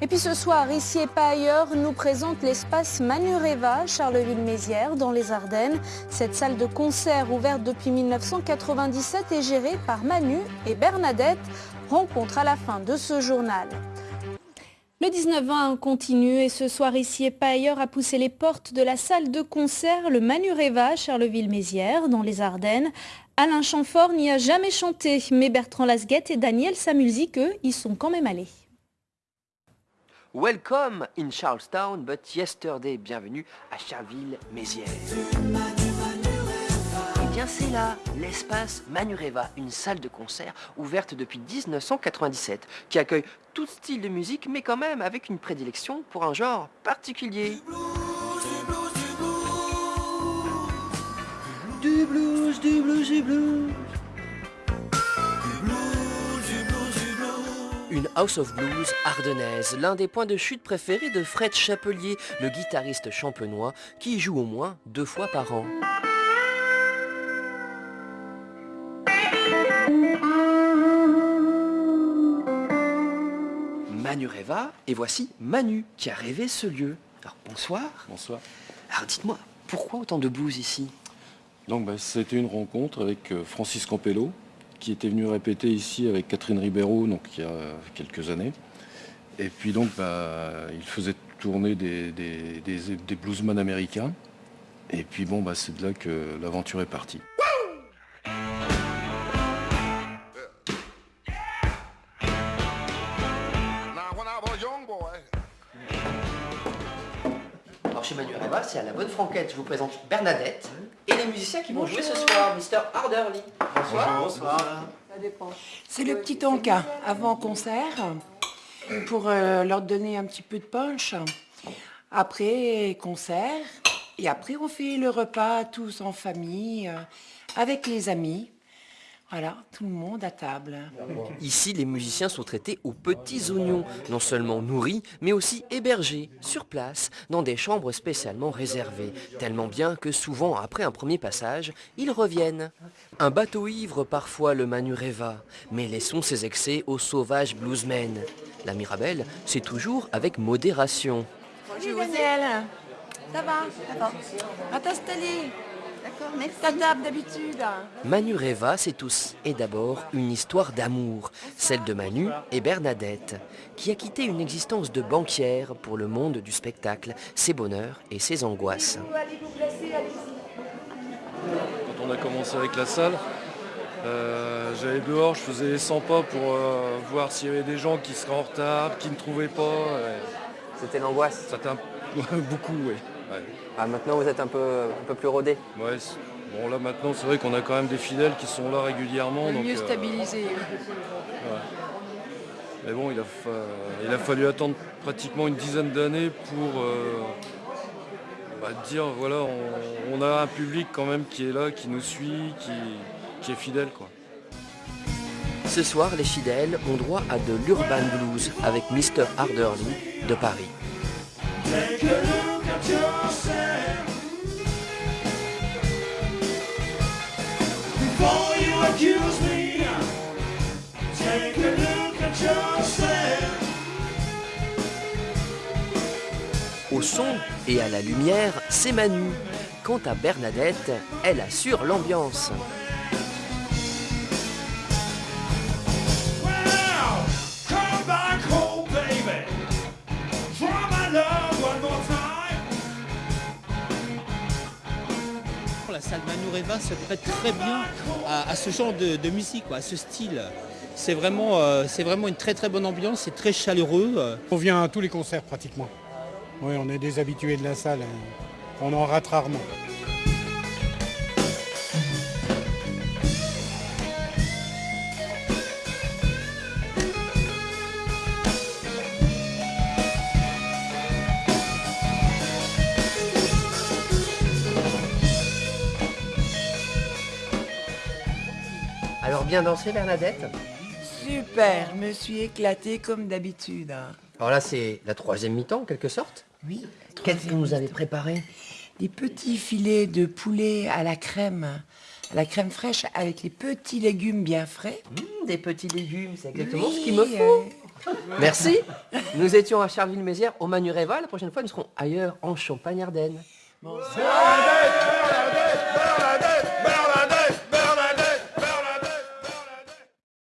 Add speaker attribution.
Speaker 1: Et puis ce soir, ici et pas ailleurs, nous présente l'espace Manureva, Charleville-Mézières, dans les Ardennes. Cette salle de concert ouverte depuis 1997 est gérée par Manu et Bernadette. Rencontre à la fin de ce journal. Le 19-20 continue et ce soir ici et pas ailleurs a poussé les portes de la salle de concert le Manureva Charleville-Mézières dans les Ardennes. Alain Chamfort n'y a jamais chanté, mais Bertrand Lasguette et Daniel Samulzik, eux, y sont quand même allés.
Speaker 2: Welcome in Charlestown, but yesterday, bienvenue à Charleville-Mézières. Eh bien c'est là, l'espace Manureva, une salle de concert ouverte depuis 1997, qui accueille tout style de musique, mais quand même avec une prédilection pour un genre particulier. Du blues, du blues, du blues. Une House of Blues ardennaise, l'un des points de chute préférés de Fred Chapelier, le guitariste champenois, qui y joue au moins deux fois par an. Manu rêva, et voici Manu qui a rêvé ce lieu. Alors bonsoir.
Speaker 3: Bonsoir.
Speaker 2: Alors dites-moi, pourquoi autant de blues ici?
Speaker 3: Donc bah, c'était une rencontre avec euh, Francis Campello, qui était venu répéter ici avec Catherine Ribeiro, donc il y a quelques années. Et puis donc bah, il faisait tourner des, des, des, des bluesmen américains. Et puis bon bah c'est de là que l'aventure est partie.
Speaker 2: Alors chez Manu Reva, c'est à la bonne franquette. Je vous présente Bernadette et les musiciens qui vont jouer ce soir, Mr. Harderly. Bonsoir.
Speaker 4: C'est le petit tonka avant concert pour euh, leur donner un petit peu de punch. Après concert et après on fait le repas tous en famille euh, avec les amis. Voilà, tout le monde à table.
Speaker 2: Ici, les musiciens sont traités aux petits oignons, non seulement nourris, mais aussi hébergés, sur place, dans des chambres spécialement réservées, tellement bien que souvent, après un premier passage, ils reviennent. Un bateau ivre parfois le Manureva, mais laissons ses excès aux sauvages bluesmen. La Mirabelle, c'est toujours avec modération.
Speaker 4: Bonjour Daniel, ça va? Ça va. Va t'installer. D'accord, merci. Ta table d'habitude.
Speaker 2: Manu Reva, c'est tous, et d'abord une histoire d'amour, celle de Manu et Bernadette, qui a quitté une existence de banquière pour le monde du spectacle, ses bonheurs et ses angoisses.
Speaker 3: Quand on a commencé avec la salle, euh, j'allais dehors, je faisais les 100 pas pour euh, voir s'il y avait des gens qui seraient en retard, qui ne trouvaient pas.
Speaker 2: C'était l'angoisse.
Speaker 3: ça t'a beaucoup, oui.
Speaker 2: Ah, maintenant, vous êtes un peu, un peu plus rodé.
Speaker 3: Ouais, bon là maintenant c'est vrai qu'on a quand même des fidèles qui sont là régulièrement. donc,
Speaker 4: Mieux
Speaker 3: euh,
Speaker 4: stabilisé.
Speaker 3: Mais bon, il a, fa- il a fallu attendre pratiquement une dizaine d'années pour euh, bah, dire voilà, on, on a un public quand même qui est là, qui nous suit, qui, qui est fidèle quoi.
Speaker 2: Ce soir, les fidèles ont droit à de l'urban blues avec Mr. Harderly de Paris. Au son et à la lumière, c'est Manu. Quant à Bernadette, elle assure l'ambiance.
Speaker 5: Time.
Speaker 6: La salle Manureva se prête très bien à, à ce genre de, de musique, quoi, à ce style. C'est vraiment, euh, c'est vraiment une très très bonne ambiance, c'est très chaleureux. euh.
Speaker 7: On vient à tous les concerts pratiquement. Oui, on est des habitués de la salle. hein. On en rate rarement.
Speaker 2: Alors bien dansé Bernadette?
Speaker 4: Super, me suis éclatée comme d'habitude.
Speaker 2: Alors là c'est la troisième mi-temps en quelque sorte.
Speaker 4: Oui.
Speaker 2: Qu'est-ce que vous nous avez préparé?
Speaker 4: Des petits filets de poulet à la crème, à la crème fraîche avec les petits légumes bien frais.
Speaker 2: Mmh, Des petits légumes, c'est exactement ce qu'il me
Speaker 4: euh,
Speaker 2: faut. Merci. Nous étions à Charleville-Mézières, au Manureva. La prochaine fois, nous serons ailleurs, en Champagne-Ardenne.
Speaker 5: Bonsoir.